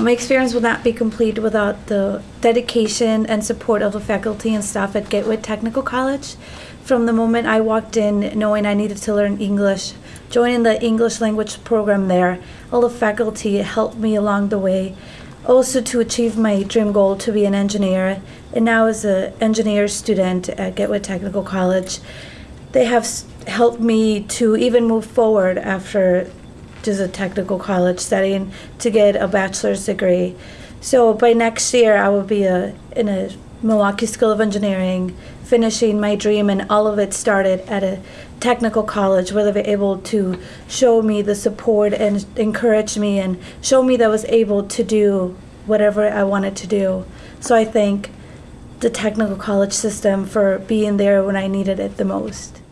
My experience will not be complete without the dedication and support of the faculty and staff at Gateway Technical College. From the moment I walked in knowing I needed to learn English, joining the English language program there, all the faculty helped me along the way. Also to achieve my dream goal to be an engineer, and now as an engineer student at Gateway Technical College, they have helped me to even move forward after just a technical college setting to get a bachelor's degree. So by next year, I will be a, in a Milwaukee School of Engineering, finishing my dream, and all of it started at a technical college where they were able to show me the support and encourage me and show me that I was able to do whatever I wanted to do. So I thank the technical college system for being there when I needed it the most.